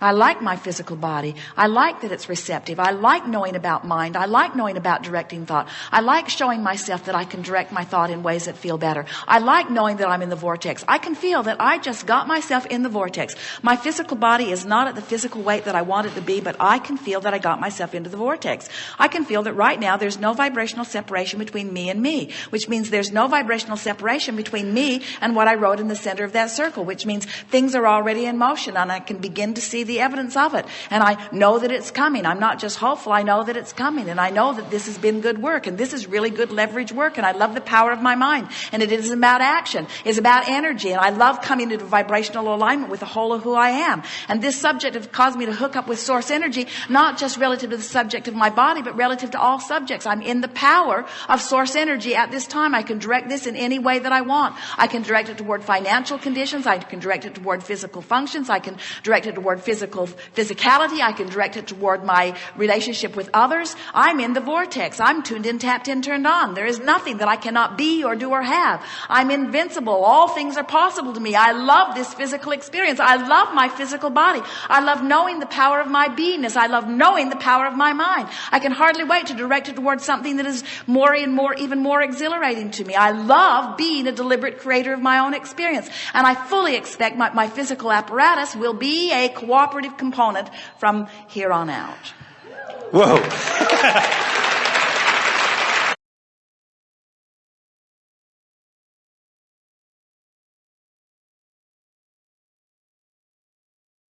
I like my physical body. I like that it's receptive. I like knowing about mind. I like knowing about directing thought. I like showing myself that I can direct my thought in ways that feel better. I like knowing that I'm in the vortex. I can feel that I just got myself in the vortex. My physical body is not at the physical weight that I want it to be, but I can feel that I got myself into the vortex. I can feel that right now there's no vibrational separation between me and me, which means there's no vibrational separation between me and what I wrote in the center of that circle, which means things are already in motion and I can begin to see the evidence of it. And I know that it's coming. I'm not just hopeful. I know that it's coming. And I know that this has been good work. And this is really good leverage work. And I love the power of my mind. And it isn't about action. It's about energy. And I love coming into vibrational alignment with the whole of who I am. And this subject has caused me to hook up with source energy, not just relative to the subject of my body, but relative to all subjects. I'm in the power of source energy at this time. I can direct this in any way that I want. I can direct it toward financial conditions. I can direct it toward physical functions. I can direct it toward physical physical physicality. I can direct it toward my relationship with others. I'm in the vortex. I'm tuned in, tapped in, turned on. There is nothing that I cannot be or do or have. I'm invincible. All things are possible to me. I love this physical experience. I love my physical body. I love knowing the power of my beingness. I love knowing the power of my mind. I can hardly wait to direct it towards something that is more and more, even more exhilarating to me. I love being a deliberate creator of my own experience. And I fully expect my, my physical apparatus will be a cooperative component from here on out. Whoa.